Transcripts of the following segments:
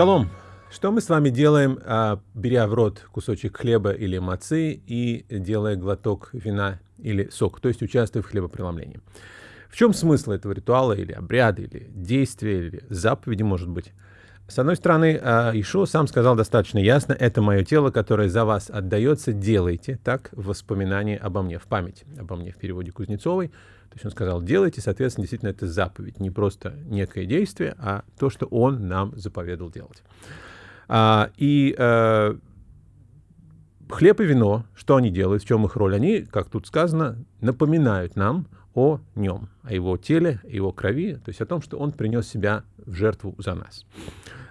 Шалом! Что мы с вами делаем, а, беря в рот кусочек хлеба или мацы и делая глоток вина или сок, то есть участвуя в хлебопреломлении? В чем смысл этого ритуала или обряда, или действия, или заповеди, может быть? С одной стороны, а, Ишуа сам сказал достаточно ясно, это мое тело, которое за вас отдается, делайте так в воспоминании обо мне, в память обо мне в переводе Кузнецовой. То есть он сказал, делайте, соответственно, действительно это заповедь, не просто некое действие, а то, что он нам заповедал делать. А, и а, хлеб и вино, что они делают, в чем их роль? Они, как тут сказано, напоминают нам о нем, о его теле, его крови, то есть о том, что он принес себя в жертву за нас.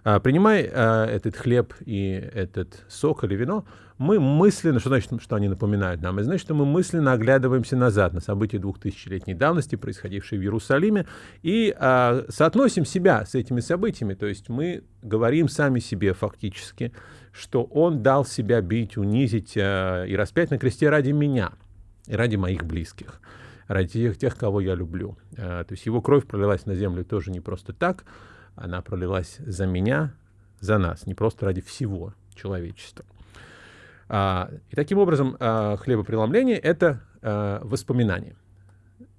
А, принимая а, этот хлеб и этот сок или вино, мы мысленно, что значит, что они напоминают нам? Это значит, что мы мысленно оглядываемся назад на события двухтысячелетней давности, происходившие в Иерусалиме, и а, соотносим себя с этими событиями. То есть мы говорим сами себе фактически, что Он дал себя бить, унизить а, и распять на кресте ради меня и ради моих близких ради тех, тех кого я люблю. А, то есть его кровь пролилась на землю тоже не просто так, она пролилась за меня, за нас, не просто ради всего человечества. А, и таким образом а, хлебопреломление — это а, воспоминание,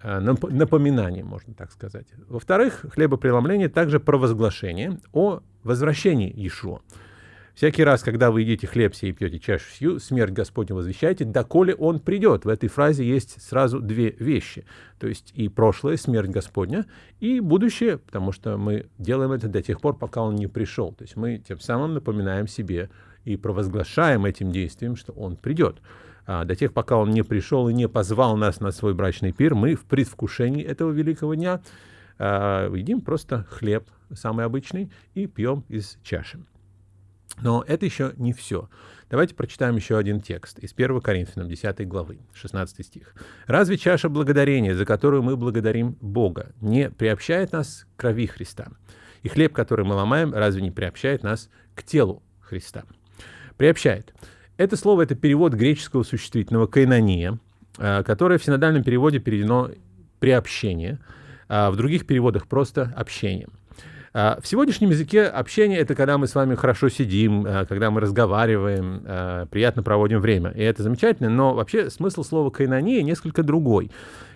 напоминание, можно так сказать. Во-вторых, хлебопреломление также провозглашение о возвращении Иешуа. Всякий раз, когда вы едите хлеб сей и пьете чашу сию, смерть Господня возвещаете, доколе Он придет. В этой фразе есть сразу две вещи. То есть и прошлое, смерть Господня, и будущее, потому что мы делаем это до тех пор, пока Он не пришел. То есть мы тем самым напоминаем себе и провозглашаем этим действием, что Он придет. А до тех, пока Он не пришел и не позвал нас на свой брачный пир, мы в предвкушении этого великого дня а, едим просто хлеб, самый обычный, и пьем из чаши. Но это еще не все. Давайте прочитаем еще один текст из 1 Коринфянам 10 главы, 16 стих. «Разве чаша благодарения, за которую мы благодарим Бога, не приобщает нас к крови Христа? И хлеб, который мы ломаем, разве не приобщает нас к телу Христа?» Приобщает. Это слово — это перевод греческого существительного «кайнония», а, которое в синодальном переводе переведено «приобщение», а в других переводах просто «общение». А, в сегодняшнем языке общение — это когда мы с вами хорошо сидим, а, когда мы разговариваем, а, приятно проводим время. И это замечательно, но вообще смысл слова «кайнония» несколько другой.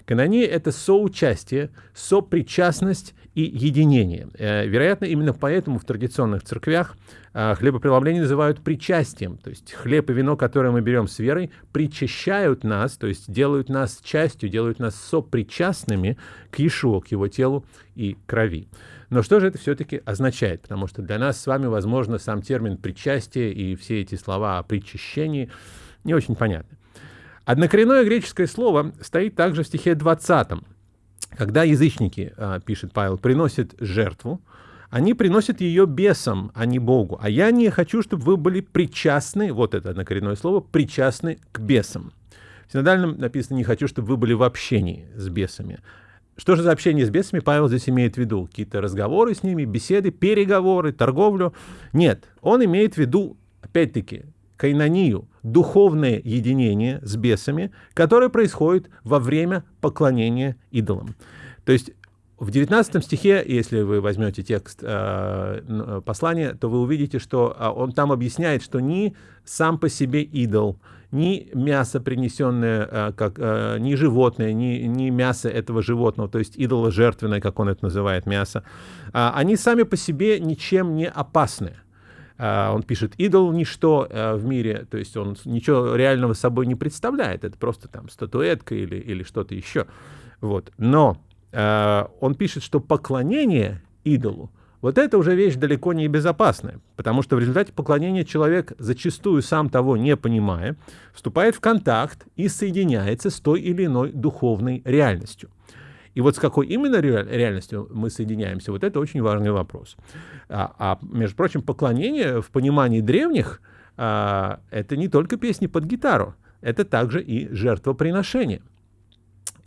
Канония — это соучастие, сопричастность и единение. Э, вероятно, именно поэтому в традиционных церквях хлебопреломление называют причастием. То есть хлеб и вино, которые мы берем с верой, причащают нас, то есть делают нас частью, делают нас сопричастными к Иешуа, к его телу и крови. Но что же это все-таки означает? Потому что для нас с вами, возможно, сам термин «причастие» и все эти слова о причащении не очень понятны. Однокоренное греческое слово стоит также в стихе 20. Когда язычники, а, пишет Павел, приносят жертву, они приносят ее бесам, а не Богу. А я не хочу, чтобы вы были причастны, вот это однокоренное слово, причастны к бесам. В синодальном написано «не хочу, чтобы вы были в общении с бесами». Что же за общение с бесами Павел здесь имеет в виду? Какие-то разговоры с ними, беседы, переговоры, торговлю? Нет, он имеет в виду, опять-таки, кайнонию, духовное единение с бесами, которое происходит во время поклонения идолам. То есть в 19 стихе, если вы возьмете текст э, послания, то вы увидите, что э, он там объясняет, что ни сам по себе идол, ни мясо, принесенное, э, как, э, ни животное, ни, ни мясо этого животного, то есть идоло жертвенное, как он это называет, мясо, э, они сами по себе ничем не опасны. Э, он пишет, идол ничто э, в мире, то есть он ничего реального собой не представляет, это просто там статуэтка или, или что-то еще. Вот. Но э, он пишет, что поклонение идолу — вот это уже вещь далеко не безопасная, потому что в результате поклонения человек, зачастую сам того не понимая, вступает в контакт и соединяется с той или иной духовной реальностью. И вот с какой именно реальностью мы соединяемся, вот это очень важный вопрос. А, а между прочим, поклонение в понимании древних а, это не только песни под гитару, это также и жертвоприношение.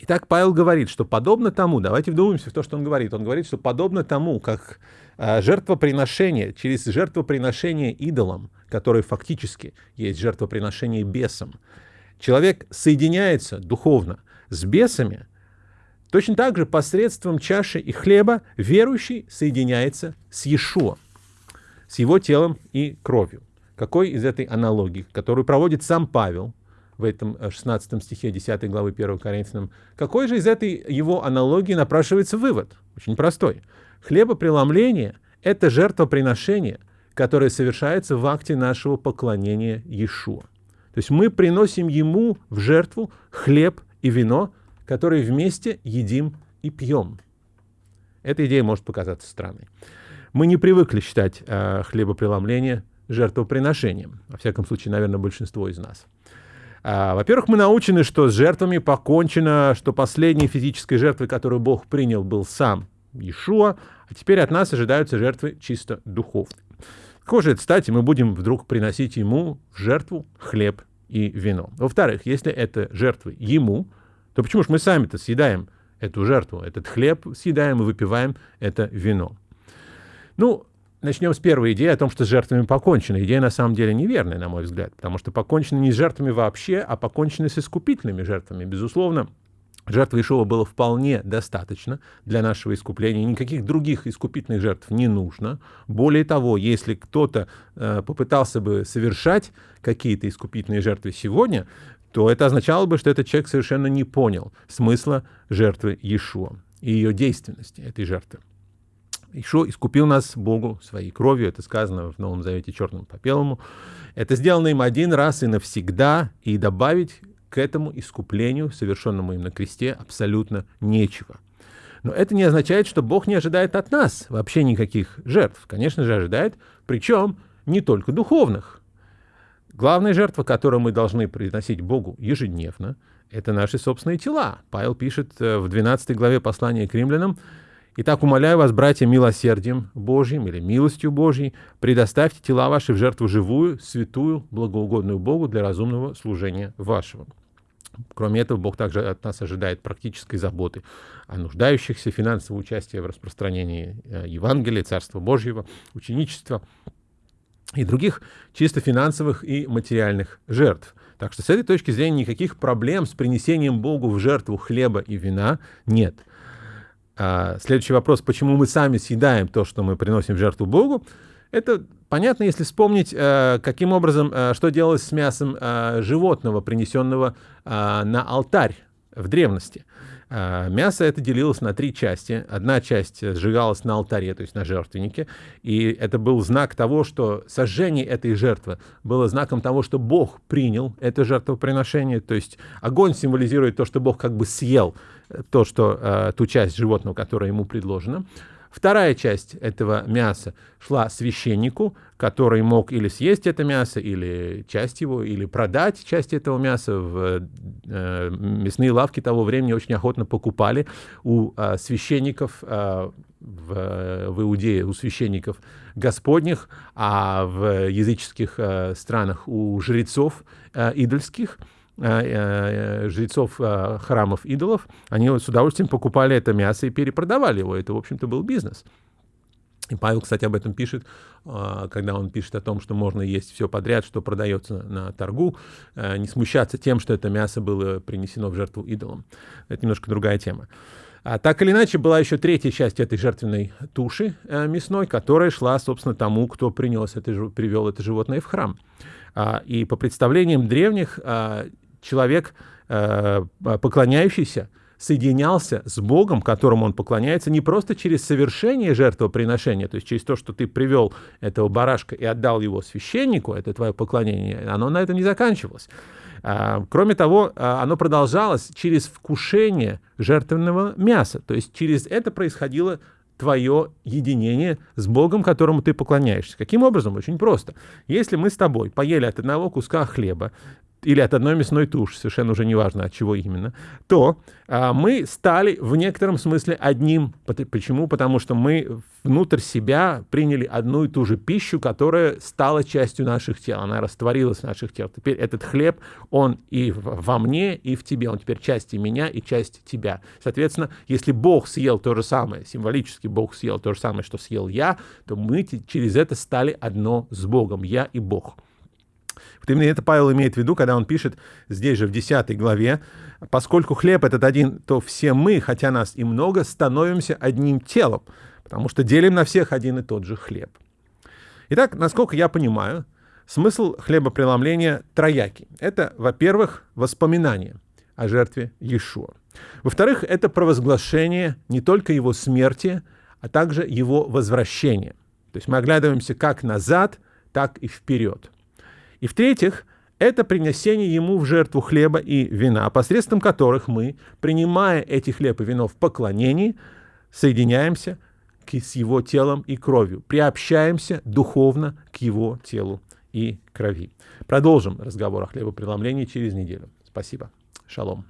Итак, Павел говорит, что подобно тому, давайте вдумаемся в то, что он говорит. Он говорит, что подобно тому, как э, жертвоприношение, через жертвоприношение идолам, которое фактически есть жертвоприношение бесам, человек соединяется духовно с бесами, точно так же посредством чаши и хлеба верующий соединяется с Иешуа. с его телом и кровью. Какой из этой аналогии, которую проводит сам Павел в этом 16 э, стихе 10 главы 1 Коринфянам, какой же из этой его аналогии напрашивается вывод? Очень простой. Хлебопреломление – это жертвоприношение, которое совершается в акте нашего поклонения Иешуа. То есть мы приносим ему в жертву хлеб и вино, которые вместе едим и пьем. Эта идея может показаться странной. Мы не привыкли считать э, хлебопреломление жертвоприношением. Во всяком случае, наверное, большинство из нас. А, Во-первых, мы научены, что с жертвами покончено, что последней физической жертвой, которую Бог принял, был сам Иешуа, а теперь от нас ожидаются жертвы чисто духовные. Это, кстати, мы будем вдруг приносить Ему в жертву хлеб и вино? Во-вторых, если это жертвы Ему, то почему же мы сами-то съедаем эту жертву, этот хлеб съедаем и выпиваем это вино? Ну, начнем с первой идеи о том, что с жертвами покончено. Идея на самом деле неверная, на мой взгляд, потому что покончено не с жертвами вообще, а покончено с искупительными жертвами. Безусловно, Жертвы Ишова было вполне достаточно для нашего искупления. Никаких других искупительных жертв не нужно. Более того, если кто-то э, попытался бы совершать какие-то искупительные жертвы сегодня, то это означало бы, что этот человек совершенно не понял смысла жертвы Иешуа и ее действенности этой жертвы. Ишо искупил нас Богу своей кровью, это сказано в Новом Завете черным по белому. Это сделано им один раз и навсегда, и добавить к этому искуплению, совершенному им на кресте, абсолютно нечего. Но это не означает, что Бог не ожидает от нас вообще никаких жертв. Конечно же, ожидает, причем не только духовных. Главная жертва, которую мы должны приносить Богу ежедневно, это наши собственные тела. Павел пишет э, в 12 главе послания к римлянам, Итак, умоляю вас, братья, милосердием Божьим или милостью Божьей, предоставьте тела ваши в жертву живую, святую, благоугодную Богу для разумного служения вашего. Кроме этого, Бог также от нас ожидает практической заботы о нуждающихся, финансового участия в распространении э, Евангелия, Царства Божьего, ученичества и других чисто финансовых и материальных жертв. Так что с этой точки зрения никаких проблем с принесением Богу в жертву хлеба и вина нет. А, следующий вопрос, почему мы сами съедаем то, что мы приносим в жертву Богу, это понятно, если вспомнить, э, каким образом, э, что делалось с мясом э, животного, принесенного на алтарь в древности. Мясо это делилось на три части. Одна часть сжигалась на алтаре, то есть на жертвеннике, и это был знак того, что сожжение этой жертвы было знаком того, что Бог принял это жертвоприношение, то есть огонь символизирует то, что Бог как бы съел то, что, ту часть животного, которая ему предложена. Вторая часть этого мяса шла священнику, который мог или съесть это мясо, или часть его, или продать часть этого мяса. В э, мясные лавки того времени очень охотно покупали у э, священников э, в, в Иудее, у священников господних, а в языческих э, странах у жрецов э, идольских – Э, э, жрецов э, храмов идолов, они с удовольствием покупали это мясо и перепродавали его. Это, в общем-то, был бизнес. И Павел, кстати, об этом пишет, когда он пишет о том, что можно есть все подряд, что продается на торгу, не смущаться тем, что это мясо было принесено в жертву идолам. Это немножко другая тема. А так или иначе, была еще третья часть этой жертвенной туши мясной, которая шла, собственно, тому, кто принес это, привел это животное в храм. А, и по представлениям древних, а, человек, э, поклоняющийся, соединялся с Богом, которому он поклоняется, не просто через совершение жертвоприношения, то есть через то, что ты привел этого барашка и отдал его священнику, это твое поклонение, оно на этом не заканчивалось. А, кроме того, а, оно продолжалось через вкушение жертвенного мяса, то есть через это происходило твое единение с Богом, которому ты поклоняешься. Каким образом? Очень просто. Если мы с тобой поели от одного куска хлеба, или от одной мясной туши, совершенно уже неважно от чего именно, то а, мы стали в некотором смысле одним. Почему? Потому что мы внутрь себя приняли одну и ту же пищу, которая стала частью наших тел, она растворилась в наших телах. Теперь этот хлеб, он и во мне, и в тебе, он теперь часть и меня, и часть тебя. Соответственно, если Бог съел то же самое, символически Бог съел то же самое, что съел я, то мы через это стали одно с Богом, я и Бог. Вот именно это Павел имеет в виду, когда он пишет здесь же в 10 главе, «Поскольку хлеб этот один, то все мы, хотя нас и много, становимся одним телом, потому что делим на всех один и тот же хлеб». Итак, насколько я понимаю, смысл хлебопреломления троякий. Это, во-первых, воспоминание о жертве Иешуа. Во-вторых, это провозглашение не только его смерти, а также его возвращения. То есть мы оглядываемся как назад, так и вперед. И в-третьих, это принесение ему в жертву хлеба и вина, посредством которых мы, принимая эти хлеб и вино в поклонении, соединяемся с его телом и кровью, приобщаемся духовно к его телу и крови. Продолжим разговор о хлебопреломлении через неделю. Спасибо. Шалом.